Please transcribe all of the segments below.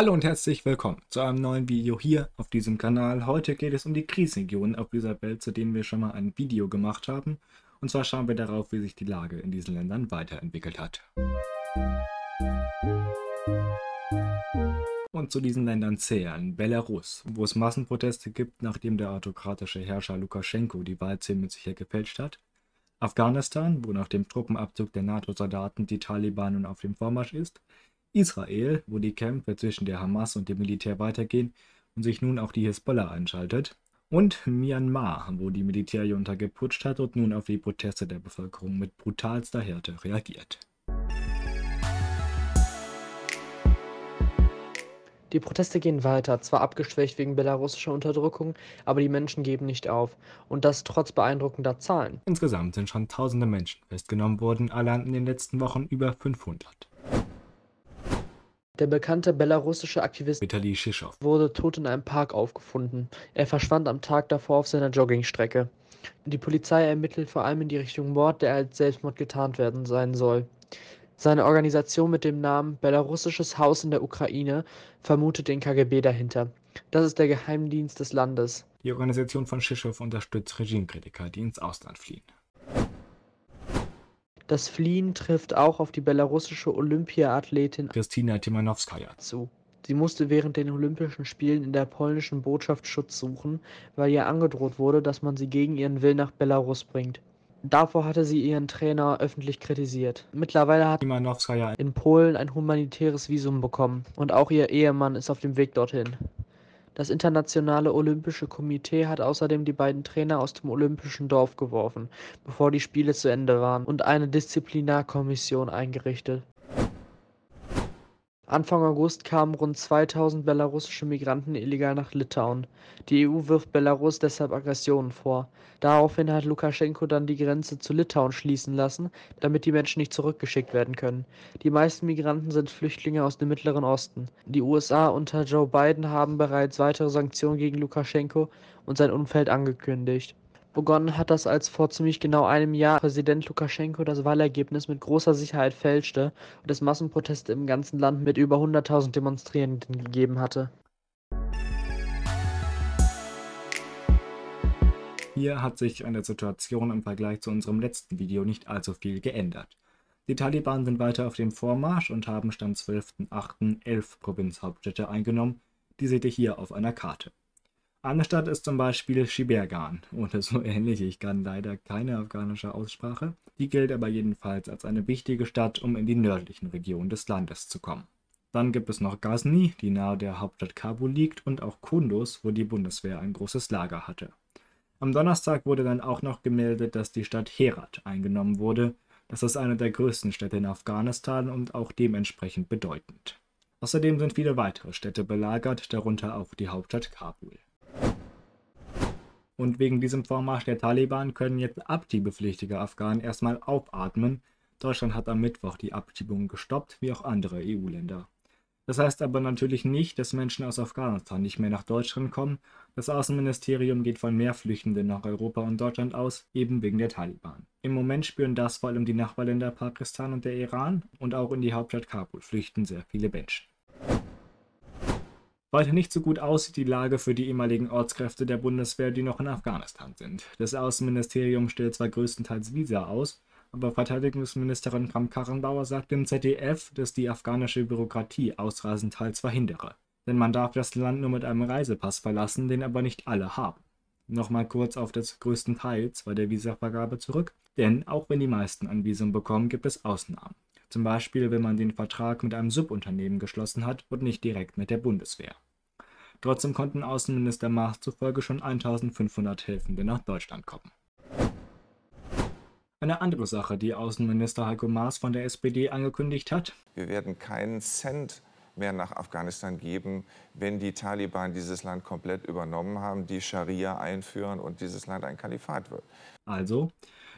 Hallo und herzlich willkommen zu einem neuen Video hier auf diesem Kanal. Heute geht es um die Krisenregionen auf dieser Welt, zu denen wir schon mal ein Video gemacht haben. Und zwar schauen wir darauf, wie sich die Lage in diesen Ländern weiterentwickelt hat. Und zu diesen Ländern zählen Belarus, wo es Massenproteste gibt, nachdem der autokratische Herrscher Lukaschenko die Wahl ziemlich sicher gefälscht hat. Afghanistan, wo nach dem Truppenabzug der NATO-Soldaten die Taliban nun auf dem Vormarsch ist. Israel, wo die Kämpfe zwischen der Hamas und dem Militär weitergehen und sich nun auch die Hisbollah einschaltet. Und Myanmar, wo die Militärjunta geputscht hat und nun auf die Proteste der Bevölkerung mit brutalster Härte reagiert. Die Proteste gehen weiter, zwar abgeschwächt wegen belarussischer Unterdrückung, aber die Menschen geben nicht auf. Und das trotz beeindruckender Zahlen. Insgesamt sind schon tausende Menschen festgenommen worden, allein in den letzten Wochen über 500. Der bekannte belarussische Aktivist Vitali Shishow wurde tot in einem Park aufgefunden. Er verschwand am Tag davor auf seiner Joggingstrecke. Die Polizei ermittelt vor allem in die Richtung Mord, der als Selbstmord getarnt werden sein soll. Seine Organisation mit dem Namen Belarussisches Haus in der Ukraine vermutet den KGB dahinter. Das ist der Geheimdienst des Landes. Die Organisation von Shishow unterstützt Regimekritiker, die ins Ausland fliehen. Das Fliehen trifft auch auf die belarussische Olympiaathletin Kristina Timanowskaja zu. Sie musste während den Olympischen Spielen in der polnischen Botschaft Schutz suchen, weil ihr angedroht wurde, dass man sie gegen ihren Willen nach Belarus bringt. Davor hatte sie ihren Trainer öffentlich kritisiert. Mittlerweile hat Timanowskaja in Polen ein humanitäres Visum bekommen und auch ihr Ehemann ist auf dem Weg dorthin. Das Internationale Olympische Komitee hat außerdem die beiden Trainer aus dem Olympischen Dorf geworfen, bevor die Spiele zu Ende waren, und eine Disziplinarkommission eingerichtet. Anfang August kamen rund 2000 belarussische Migranten illegal nach Litauen. Die EU wirft Belarus deshalb Aggressionen vor. Daraufhin hat Lukaschenko dann die Grenze zu Litauen schließen lassen, damit die Menschen nicht zurückgeschickt werden können. Die meisten Migranten sind Flüchtlinge aus dem Mittleren Osten. Die USA unter Joe Biden haben bereits weitere Sanktionen gegen Lukaschenko und sein Umfeld angekündigt. Begonnen hat das, als vor ziemlich genau einem Jahr Präsident Lukaschenko das Wahlergebnis mit großer Sicherheit fälschte und es Massenproteste im ganzen Land mit über 100.000 Demonstrierenden gegeben hatte. Hier hat sich an der Situation im Vergleich zu unserem letzten Video nicht allzu viel geändert. Die Taliban sind weiter auf dem Vormarsch und haben Stand 12.08. elf Provinzhauptstädte eingenommen, die seht ihr hier auf einer Karte. Eine Stadt ist zum Beispiel Shibergan oder so ähnlich, ich kann leider keine afghanische Aussprache. Die gilt aber jedenfalls als eine wichtige Stadt, um in die nördlichen Regionen des Landes zu kommen. Dann gibt es noch Ghazni, die nahe der Hauptstadt Kabul liegt, und auch Kunduz, wo die Bundeswehr ein großes Lager hatte. Am Donnerstag wurde dann auch noch gemeldet, dass die Stadt Herat eingenommen wurde. Das ist eine der größten Städte in Afghanistan und auch dementsprechend bedeutend. Außerdem sind viele weitere Städte belagert, darunter auch die Hauptstadt Kabul. Und wegen diesem Vormarsch der Taliban können jetzt abschiebepflichtige Afghanen erstmal aufatmen. Deutschland hat am Mittwoch die Abschiebungen gestoppt, wie auch andere EU-Länder. Das heißt aber natürlich nicht, dass Menschen aus Afghanistan nicht mehr nach Deutschland kommen. Das Außenministerium geht von mehr Flüchtenden nach Europa und Deutschland aus, eben wegen der Taliban. Im Moment spüren das vor allem die Nachbarländer Pakistan und der Iran und auch in die Hauptstadt Kabul flüchten sehr viele Menschen. Weiter nicht so gut aussieht die Lage für die ehemaligen Ortskräfte der Bundeswehr, die noch in Afghanistan sind. Das Außenministerium stellt zwar größtenteils Visa aus, aber Verteidigungsministerin Kram-Karrenbauer sagt im ZDF, dass die afghanische Bürokratie Ausreisen teils verhindere. Denn man darf das Land nur mit einem Reisepass verlassen, den aber nicht alle haben. Nochmal kurz auf das größtenteils bei der Visavergabe zurück, denn auch wenn die meisten ein Visum bekommen, gibt es Ausnahmen. Zum Beispiel, wenn man den Vertrag mit einem Subunternehmen geschlossen hat und nicht direkt mit der Bundeswehr. Trotzdem konnten Außenminister Maas zufolge schon 1500 Helfende nach Deutschland kommen. Eine andere Sache, die Außenminister Heiko Maas von der SPD angekündigt hat. Wir werden keinen Cent mehr nach Afghanistan geben, wenn die Taliban dieses Land komplett übernommen haben, die Scharia einführen und dieses Land ein Kalifat wird. Also,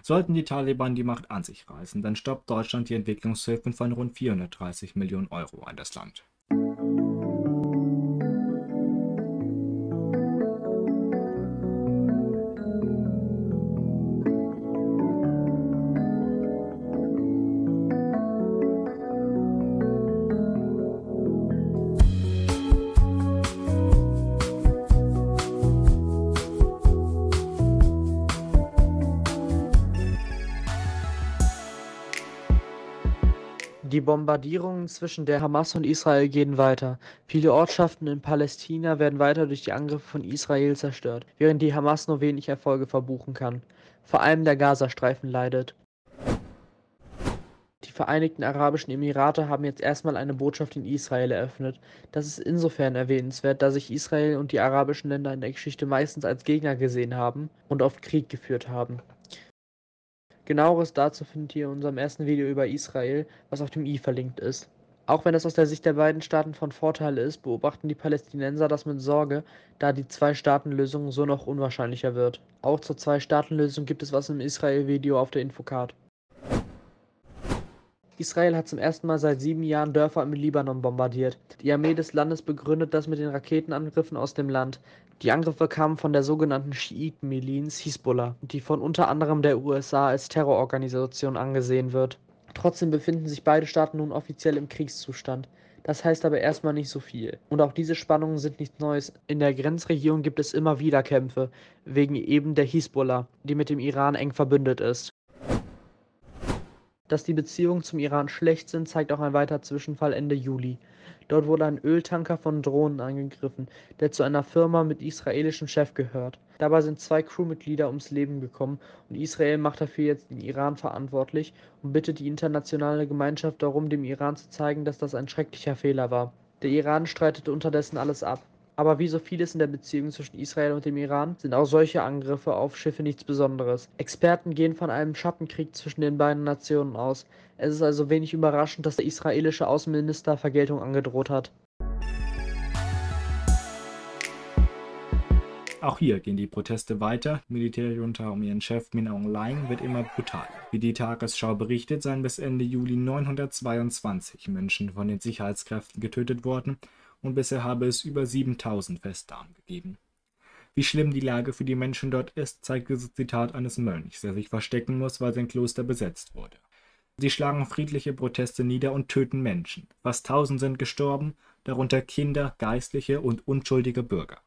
sollten die Taliban die Macht an sich reißen, dann stoppt Deutschland die Entwicklungshilfen von rund 430 Millionen Euro an das Land. Die Bombardierungen zwischen der Hamas und Israel gehen weiter. Viele Ortschaften in Palästina werden weiter durch die Angriffe von Israel zerstört, während die Hamas nur wenig Erfolge verbuchen kann. Vor allem der Gazastreifen leidet. Die Vereinigten Arabischen Emirate haben jetzt erstmal eine Botschaft in Israel eröffnet. Das ist insofern erwähnenswert, da sich Israel und die arabischen Länder in der Geschichte meistens als Gegner gesehen haben und oft Krieg geführt haben. Genaueres dazu findet ihr in unserem ersten Video über Israel, was auf dem i verlinkt ist. Auch wenn das aus der Sicht der beiden Staaten von Vorteil ist, beobachten die Palästinenser das mit Sorge, da die Zwei-Staaten-Lösung so noch unwahrscheinlicher wird. Auch zur Zwei-Staaten-Lösung gibt es was im Israel-Video auf der Infocard. Israel hat zum ersten Mal seit sieben Jahren Dörfer im Libanon bombardiert. Die Armee des Landes begründet das mit den Raketenangriffen aus dem Land. Die Angriffe kamen von der sogenannten Schiiten-Miliz Hisbollah, die von unter anderem der USA als Terrororganisation angesehen wird. Trotzdem befinden sich beide Staaten nun offiziell im Kriegszustand. Das heißt aber erstmal nicht so viel. Und auch diese Spannungen sind nichts Neues. In der Grenzregion gibt es immer wieder Kämpfe, wegen eben der Hisbollah, die mit dem Iran eng verbündet ist. Dass die Beziehungen zum Iran schlecht sind, zeigt auch ein weiterer Zwischenfall Ende Juli. Dort wurde ein Öltanker von Drohnen angegriffen, der zu einer Firma mit israelischem Chef gehört. Dabei sind zwei Crewmitglieder ums Leben gekommen und Israel macht dafür jetzt den Iran verantwortlich und bittet die internationale Gemeinschaft darum, dem Iran zu zeigen, dass das ein schrecklicher Fehler war. Der Iran streitet unterdessen alles ab. Aber wie so vieles in der Beziehung zwischen Israel und dem Iran sind auch solche Angriffe auf Schiffe nichts Besonderes. Experten gehen von einem Schattenkrieg zwischen den beiden Nationen aus. Es ist also wenig überraschend, dass der israelische Außenminister Vergeltung angedroht hat. Auch hier gehen die Proteste weiter. Militärjunta um ihren Chef Min Aung Hlaing wird immer brutaler. Wie die Tagesschau berichtet, seien bis Ende Juli 922 Menschen von den Sicherheitskräften getötet worden und bisher habe es über 7000 Festnahmen gegeben. Wie schlimm die Lage für die Menschen dort ist, zeigt dieses Zitat eines Mönchs, der sich verstecken muss, weil sein Kloster besetzt wurde. Sie schlagen friedliche Proteste nieder und töten Menschen. Fast tausend sind gestorben, darunter Kinder, Geistliche und unschuldige Bürger.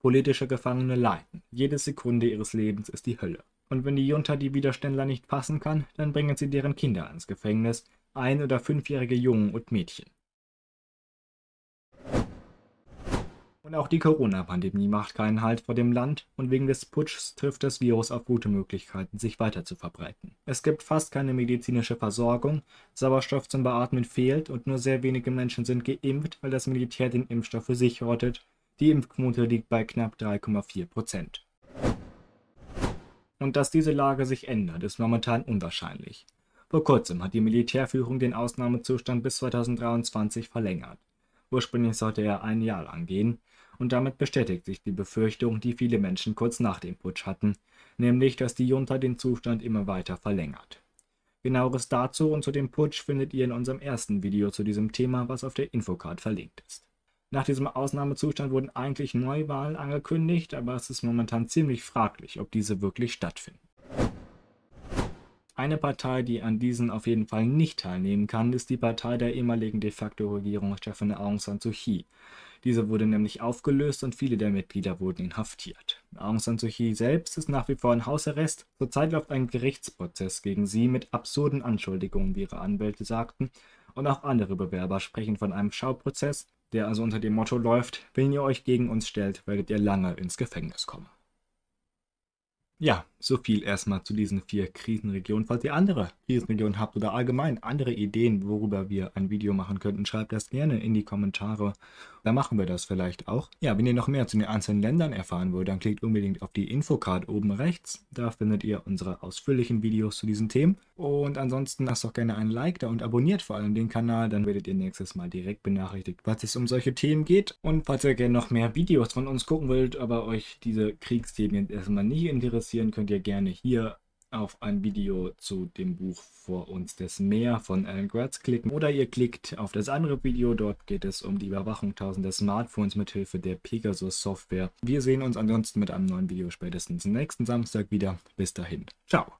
Politische Gefangene leiden. Jede Sekunde ihres Lebens ist die Hölle. Und wenn die Junta die Widerständler nicht fassen kann, dann bringen sie deren Kinder ins Gefängnis, ein- oder fünfjährige Jungen und Mädchen. Und auch die Corona-Pandemie macht keinen Halt vor dem Land und wegen des Putschs trifft das Virus auf gute Möglichkeiten, sich weiter zu verbreiten. Es gibt fast keine medizinische Versorgung, Sauerstoff zum Beatmen fehlt und nur sehr wenige Menschen sind geimpft, weil das Militär den Impfstoff für sich hortet. Die Impfquote liegt bei knapp 3,4 Prozent. Und dass diese Lage sich ändert, ist momentan unwahrscheinlich. Vor kurzem hat die Militärführung den Ausnahmezustand bis 2023 verlängert. Ursprünglich sollte er ein Jahr lang gehen, und damit bestätigt sich die Befürchtung, die viele Menschen kurz nach dem Putsch hatten, nämlich dass die Junta den Zustand immer weiter verlängert. Genaueres dazu und zu dem Putsch findet ihr in unserem ersten Video zu diesem Thema, was auf der Infocard verlinkt ist. Nach diesem Ausnahmezustand wurden eigentlich Neuwahlen angekündigt, aber es ist momentan ziemlich fraglich, ob diese wirklich stattfinden. Eine Partei, die an diesen auf jeden Fall nicht teilnehmen kann, ist die Partei der ehemaligen de facto Regierungschefin Aung San Suu Kyi. Diese wurde nämlich aufgelöst und viele der Mitglieder wurden inhaftiert. Aung San Suu Kyi selbst ist nach wie vor in Hausarrest. Zurzeit läuft ein Gerichtsprozess gegen sie mit absurden Anschuldigungen, wie ihre Anwälte sagten. Und auch andere Bewerber sprechen von einem Schauprozess, der also unter dem Motto läuft, wenn ihr euch gegen uns stellt, werdet ihr lange ins Gefängnis kommen. Ja, so viel erstmal zu diesen vier Krisenregionen. Falls ihr andere Krisenregionen habt oder allgemein andere Ideen, worüber wir ein Video machen könnten, schreibt das gerne in die Kommentare. Da machen wir das vielleicht auch. Ja, wenn ihr noch mehr zu den einzelnen Ländern erfahren wollt, dann klickt unbedingt auf die Infocard oben rechts. Da findet ihr unsere ausführlichen Videos zu diesen Themen. Und ansonsten lasst doch gerne ein Like da und abonniert vor allem den Kanal, dann werdet ihr nächstes Mal direkt benachrichtigt, falls es um solche Themen geht. Und falls ihr gerne noch mehr Videos von uns gucken wollt, aber euch diese Kriegsthemen jetzt erstmal nicht interessieren, könnt ihr gerne hier auf ein Video zu dem Buch Vor uns des Meer von Alan Gratz klicken oder ihr klickt auf das andere Video, dort geht es um die Überwachung tausender Smartphones mit Hilfe der Pegasus Software. Wir sehen uns ansonsten mit einem neuen Video spätestens nächsten Samstag wieder. Bis dahin. Ciao.